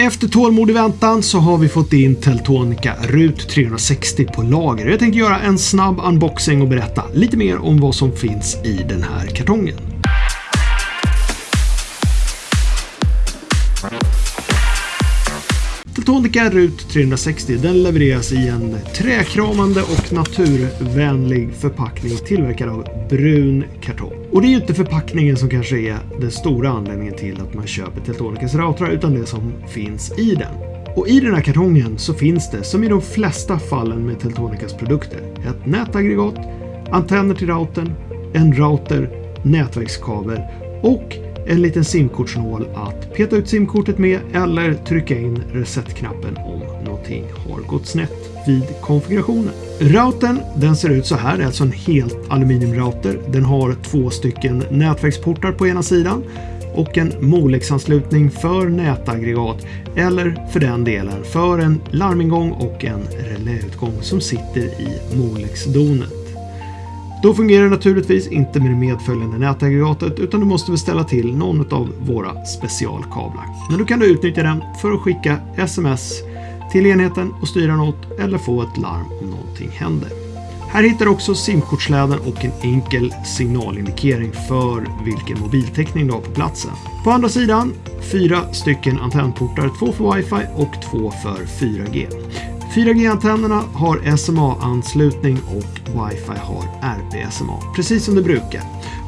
Efter tålmodig väntan så har vi fått in Teltonica RUT 360 på lager. Jag tänkte göra en snabb unboxing och berätta lite mer om vad som finns i den här kartongen. Teltonica RUT 360 den levereras i en träkramande och naturvänlig förpackning tillverkad av brun kartong. Och det är ju inte förpackningen som kanske är den stora anledningen till att man köper Teltonicas routrar utan det som finns i den. Och i den här kartongen så finns det, som i de flesta fallen med Teltonicas produkter, ett nätaggregat, antenner till routern, en router, nätverkskabel och en liten simkortsnål att peta ut simkortet med eller trycka in resetknappen om någonting har gått snett vid konfigurationen. Routern den ser ut så här, det är alltså en helt aluminiumrouter. Den har två stycken nätverksportar på ena sidan och en Molex-anslutning för nätaggregat eller för den delen för en larmingång och en reläutgång som sitter i Molex-donet. Då fungerar det naturligtvis inte med det medföljande nätaggregatet utan du måste beställa till någon av våra specialkablar. Men då kan du utnyttja den för att skicka sms till enheten och styra något eller få ett larm om någonting händer. Här hittar du också simkortsläden och en enkel signalindikering för vilken mobiltäckning du har på platsen. På andra sidan fyra stycken antennportar, två för wifi och två för 4G. 4G-antennerna har SMA-anslutning och wifi har RP-SMA, precis som det brukar.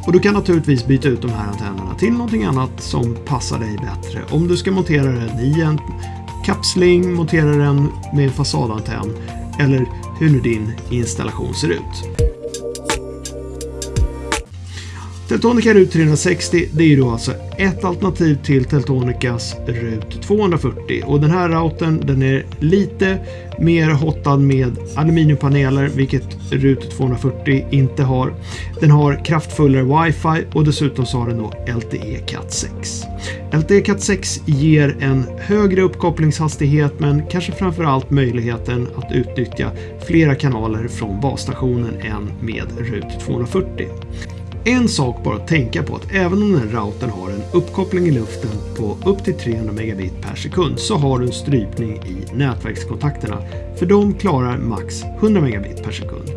Och du kan naturligtvis byta ut de här antennerna till någonting annat som passar dig bättre. Om du ska montera den i en kapsling, montera den med en fasadantenn eller hur nu din installation ser ut. Teltonica RUT 360 det är ju då alltså ett alternativ till Teltonicas RUT 240 och den här routern den är lite mer hottad med aluminiumpaneler vilket RUT 240 inte har. Den har kraftfullare wifi och dessutom så har den då LTE Cat 6. LTE Cat 6 ger en högre uppkopplingshastighet men kanske framförallt möjligheten att utnyttja flera kanaler från basstationen än med RUT 240. En sak bara att tänka på att även om den här routern har en uppkoppling i luften på upp till 300 megabit per sekund så har du en strypning i nätverkskontakterna för de klarar max 100 megabit per sekund.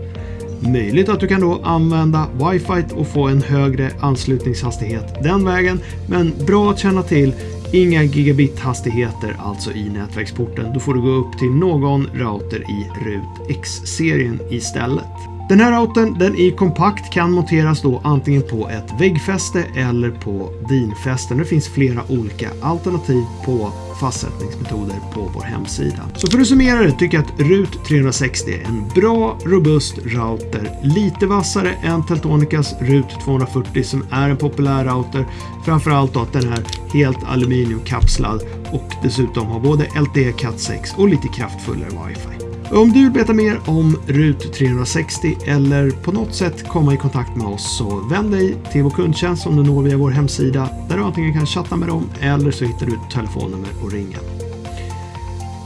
Möjligt att du kan då använda wifi och få en högre anslutningshastighet den vägen men bra att känna till Inga gigabit-hastigheter alltså i nätverksporten. Då får du gå upp till någon router i RUT X-serien istället. Den här routern den är kompakt, kan monteras då antingen på ett väggfäste eller på dinfästen. Det finns flera olika alternativ på fastsättningsmetoder på vår hemsida. Så för att summera det tycker jag att RUT 360 är en bra, robust router. Lite vassare än Teltonicas RUT 240 som är en populär router. Framförallt då att den är helt aluminiumkapslad och dessutom har både LTE Cat 6 och lite kraftfullare wifi. Om du vill veta mer om RUT 360 eller på något sätt komma i kontakt med oss så vänd dig till vår kundtjänst som du når via vår hemsida där du antingen kan chatta med dem eller så hittar du ett telefonnummer och ringa.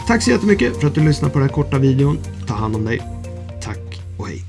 Tack så jättemycket för att du lyssnade på den här korta videon. Ta hand om dig. Tack och hej.